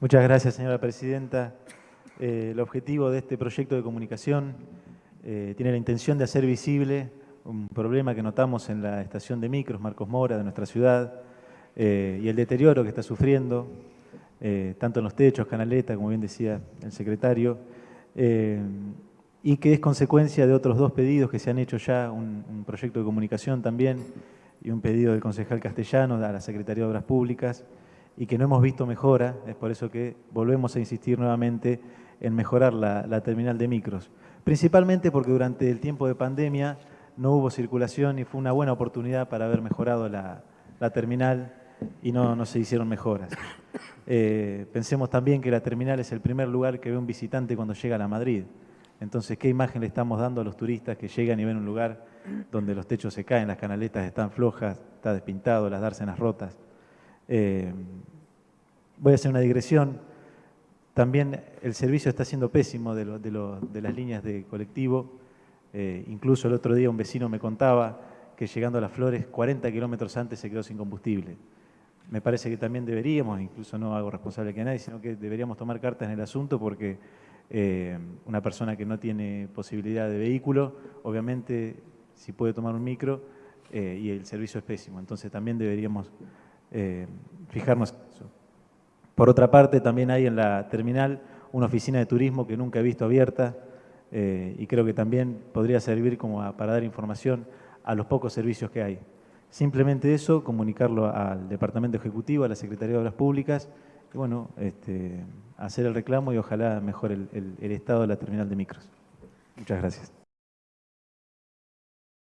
Muchas gracias, señora presidenta. Eh, el objetivo de este proyecto de comunicación eh, tiene la intención de hacer visible un problema que notamos en la estación de micros Marcos Mora de nuestra ciudad eh, y el deterioro que está sufriendo, tanto en los techos, canaleta, como bien decía el secretario, y que es consecuencia de otros dos pedidos que se han hecho ya, un, un proyecto de comunicación también y un pedido del concejal castellano a la Secretaría de Obras Públicas, y que no hemos visto mejora, es por eso que volvemos a insistir nuevamente en mejorar la, terminal de micros. Principalmente porque durante el tiempo de pandemia no hubo circulación y fue una buena oportunidad para haber mejorado la, terminal y no, no, se hicieron mejoras. Eh, pensemos también que la terminal es el primer lugar que ve un visitante cuando llega a la Madrid. Entonces, ¿qué imagen le estamos dando a los turistas que llegan y ven un lugar donde los techos se caen, las canaletas están flojas, está despintado, las dársenas rotas? Eh, voy a hacer una digresión. También el servicio está siendo pésimo de, las líneas de colectivo. Eh, incluso el otro día un vecino me contaba que llegando a las flores 40 kilómetros antes se quedó sin combustible. Me parece que también deberíamos, incluso no hago responsable que nadie, sino que deberíamos tomar cartas en el asunto porque eh, una persona que no tiene posibilidad de vehículo, obviamente si puede tomar un micro y el servicio es pésimo. Entonces también deberíamos eh, fijarnos. Por otra parte, también hay en la terminal una oficina de turismo que nunca he visto abierta eh, y creo que también podría servir como para dar información a los pocos servicios que hay. Simplemente eso, comunicarlo al Departamento Ejecutivo, a la Secretaría de Obras Públicas, y bueno, este, hacer el reclamo y ojalá mejore el estado de la terminal de micros. Muchas gracias.